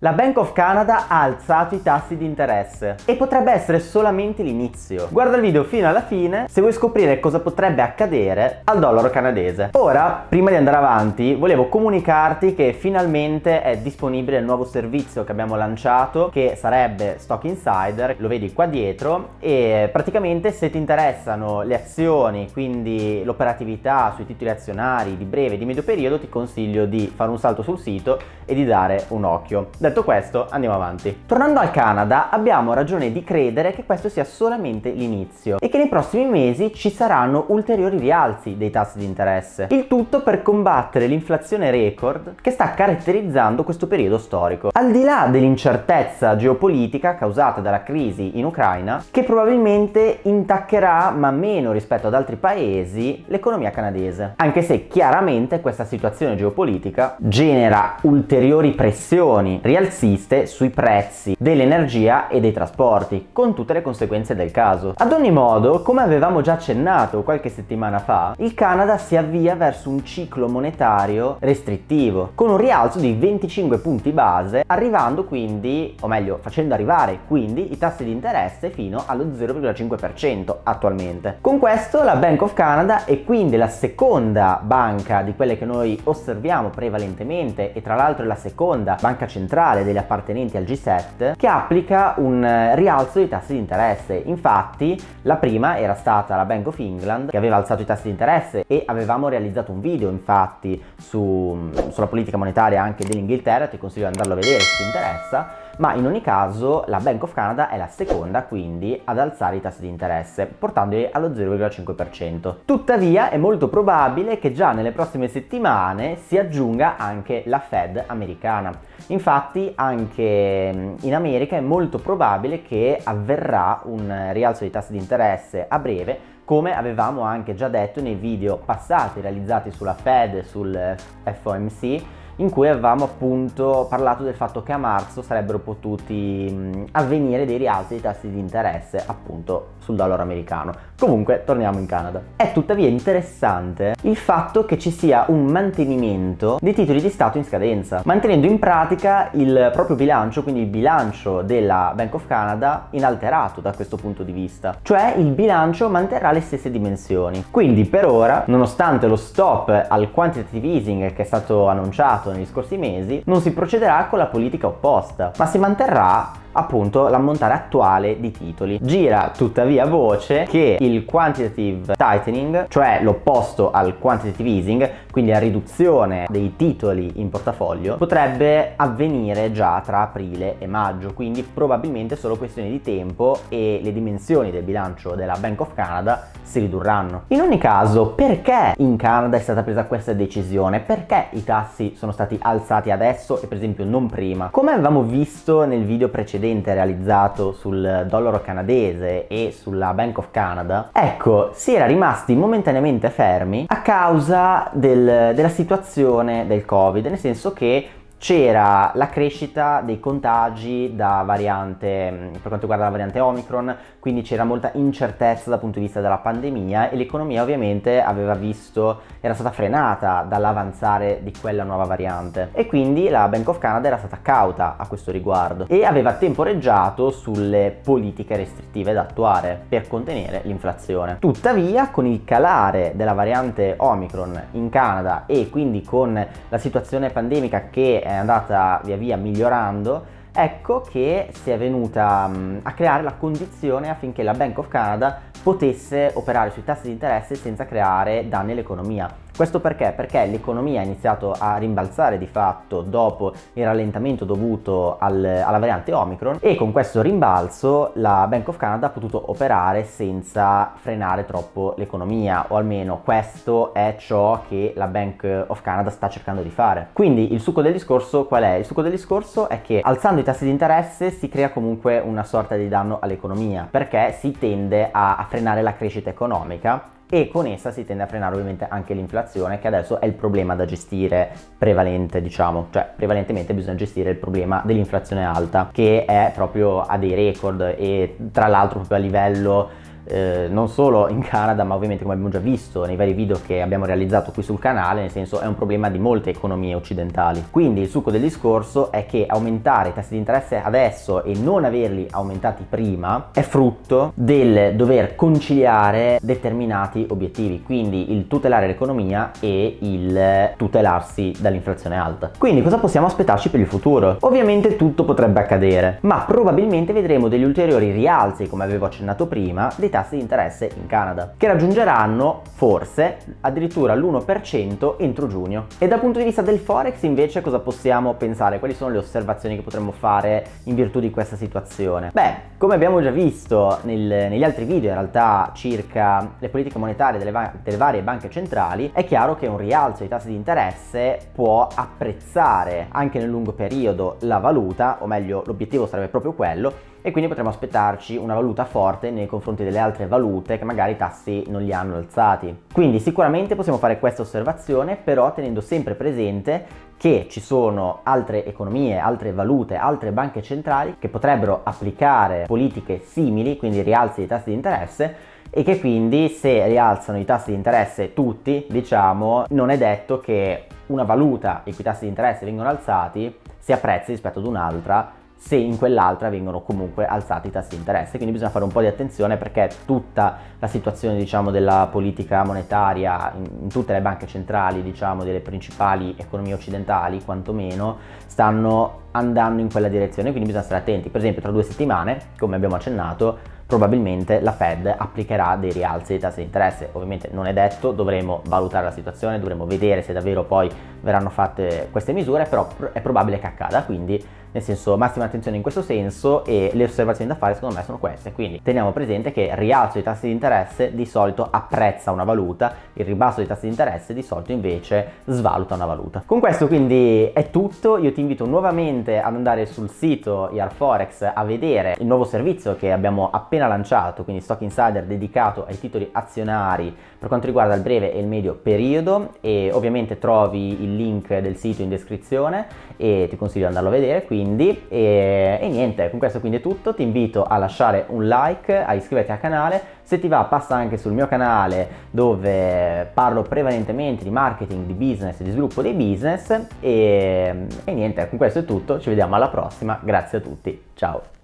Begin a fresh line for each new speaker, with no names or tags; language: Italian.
La Bank of Canada ha alzato i tassi di interesse e potrebbe essere solamente l'inizio. Guarda il video fino alla fine se vuoi scoprire cosa potrebbe accadere al dollaro canadese. Ora, prima di andare avanti, volevo comunicarti che finalmente è disponibile il nuovo servizio che abbiamo lanciato che sarebbe Stock Insider, lo vedi qua dietro e praticamente se ti interessano le azioni, quindi l'operatività sui titoli azionari di breve e di medio periodo, ti consiglio di fare un salto sul sito e di dare un occhio. Detto questo, andiamo avanti. Tornando al Canada, abbiamo ragione di credere che questo sia solamente l'inizio e che nei prossimi mesi ci saranno ulteriori rialzi dei tassi di interesse. Il tutto per combattere l'inflazione record che sta caratterizzando questo periodo storico. Al di là dell'incertezza geopolitica causata dalla crisi in Ucraina, che probabilmente intaccherà, ma meno rispetto ad altri paesi, l'economia canadese. Anche se chiaramente questa situazione geopolitica genera ulteriori pressioni rialziste sui prezzi dell'energia e dei trasporti, con tutte le conseguenze del caso. Ad ogni modo, come avevamo già accennato qualche settimana fa, il Canada si avvia verso un ciclo monetario restrittivo, con un rialzo di 25 punti base, arrivando quindi, o meglio, facendo arrivare quindi i tassi di interesse fino allo 0,5% attualmente. Con questo la Bank of Canada è quindi la seconda banca di quelle che noi osserviamo prevalentemente e tra l'altro è la seconda banca centrale centrale degli appartenenti al G7 che applica un eh, rialzo dei tassi di interesse. Infatti la prima era stata la Bank of England che aveva alzato i tassi di interesse e avevamo realizzato un video infatti su, sulla politica monetaria anche dell'Inghilterra, ti consiglio di andarlo a vedere se ti interessa ma in ogni caso la Bank of Canada è la seconda quindi ad alzare i tassi di interesse, portandoli allo 0,5%. Tuttavia è molto probabile che già nelle prossime settimane si aggiunga anche la Fed americana. Infatti anche mm, in America è molto probabile che avverrà un rialzo dei tassi di interesse a breve come avevamo anche già detto nei video passati realizzati sulla Fed e sul FOMC in cui avevamo appunto parlato del fatto che a marzo sarebbero potuti avvenire dei rialzi dei tassi di interesse appunto sul dollaro americano. Comunque torniamo in Canada. È tuttavia interessante il fatto che ci sia un mantenimento dei titoli di Stato in scadenza, mantenendo in pratica il proprio bilancio, quindi il bilancio della Bank of Canada inalterato da questo punto di vista. Cioè il bilancio manterrà le stesse dimensioni. Quindi per ora, nonostante lo stop al quantitative easing che è stato annunciato negli scorsi mesi, non si procederà con la politica opposta, ma si manterrà appunto l'ammontare attuale di titoli. Gira tuttavia voce che il quantitative tightening, cioè l'opposto al quantitative easing, quindi la riduzione dei titoli in portafoglio, potrebbe avvenire già tra aprile e maggio, quindi probabilmente solo questione di tempo e le dimensioni del bilancio della Bank of Canada si ridurranno. In ogni caso, perché in Canada è stata presa questa decisione? Perché i tassi sono stati alzati adesso e per esempio non prima? Come avevamo visto nel video precedente precedente realizzato sul dollaro canadese e sulla Bank of Canada, ecco, si era rimasti momentaneamente fermi a causa del, della situazione del Covid, nel senso che c'era la crescita dei contagi da variante, mm, per quanto riguarda la variante Omicron, quindi c'era molta incertezza dal punto di vista della pandemia e l'economia ovviamente aveva visto, era stata frenata dall'avanzare di quella nuova variante e quindi la Bank of Canada era stata cauta a questo riguardo e aveva temporeggiato sulle politiche restrittive da attuare per contenere l'inflazione. Tuttavia con il calare della variante Omicron in Canada e quindi con la situazione pandemica che è andata via via migliorando ecco che si è venuta um, a creare la condizione affinché la Bank of Canada potesse operare sui tassi di interesse senza creare danni all'economia. Questo perché? Perché l'economia ha iniziato a rimbalzare di fatto dopo il rallentamento dovuto al, alla variante Omicron e con questo rimbalzo la Bank of Canada ha potuto operare senza frenare troppo l'economia o almeno questo è ciò che la Bank of Canada sta cercando di fare. Quindi il succo del discorso qual è? Il succo del discorso è che alzando i tassi di interesse si crea comunque una sorta di danno all'economia perché si tende a, a frenare la crescita economica e con essa si tende a frenare ovviamente anche l'inflazione che adesso è il problema da gestire prevalente diciamo. Cioè prevalentemente bisogna gestire il problema dell'inflazione alta che è proprio a dei record e tra l'altro proprio a livello eh, non solo in Canada ma ovviamente come abbiamo già visto nei vari video che abbiamo realizzato qui sul canale, nel senso è un problema di molte economie occidentali. Quindi il succo del discorso è che aumentare i tassi di interesse adesso e non averli aumentati prima è frutto del dover conciliare determinati obiettivi, quindi il tutelare l'economia e il tutelarsi dall'inflazione alta. Quindi cosa possiamo aspettarci per il futuro? Ovviamente tutto potrebbe accadere, ma probabilmente vedremo degli ulteriori rialzi, come avevo accennato prima, dei tassi di interesse in Canada, che raggiungeranno forse addirittura l'1% entro giugno. E dal punto di vista del forex invece cosa possiamo pensare? Quali sono le osservazioni che potremmo fare in virtù di questa situazione? Beh, come abbiamo già visto nel, negli altri video in realtà circa le politiche monetarie delle, va delle varie banche centrali, è chiaro che un rialzo dei tassi di interesse può apprezzare anche nel lungo periodo la valuta, o meglio l'obiettivo sarebbe proprio quello, e quindi potremmo aspettarci una valuta forte nei confronti delle altre valute che magari i tassi non li hanno alzati. Quindi sicuramente possiamo fare questa osservazione, però tenendo sempre presente che ci sono altre economie, altre valute, altre banche centrali che potrebbero applicare politiche simili, quindi rialzi dei tassi di interesse, e che quindi se rialzano i tassi di interesse tutti, diciamo, non è detto che una valuta i cui tassi di interesse vengono alzati si apprezzi rispetto ad un'altra se in quell'altra vengono comunque alzati i tassi di interesse. Quindi bisogna fare un po' di attenzione perché tutta la situazione diciamo, della politica monetaria in, tutte le banche centrali diciamo, delle principali economie occidentali quantomeno stanno andando in quella direzione, quindi bisogna stare attenti. Per esempio tra due settimane, come abbiamo accennato, probabilmente la Fed applicherà dei rialzi dei tassi di interesse. Ovviamente non è detto, dovremo valutare la situazione, dovremo vedere se davvero poi verranno fatte queste misure, però è probabile che accada, quindi nel senso massima attenzione in questo senso e le osservazioni da fare secondo me sono queste, quindi teniamo presente che il rialzo dei tassi di interesse di solito apprezza una valuta, il ribasso dei tassi di interesse di solito invece svaluta una valuta. Con questo quindi è tutto, io ti invito nuovamente ad andare sul sito IarForex a vedere il nuovo servizio che abbiamo appena lanciato, quindi Stock Insider dedicato ai titoli azionari per quanto riguarda il breve e il medio periodo. E ovviamente trovi il link del sito in descrizione e ti consiglio di andarlo a vedere quindi e, e niente con questo quindi è tutto. Ti invito a lasciare un like a iscriverti al canale. Se ti va passa anche sul mio canale dove parlo prevalentemente di marketing, di business di sviluppo dei business. E, e niente con questo è tutto. Ci vediamo alla prossima. Grazie a tutti. Ciao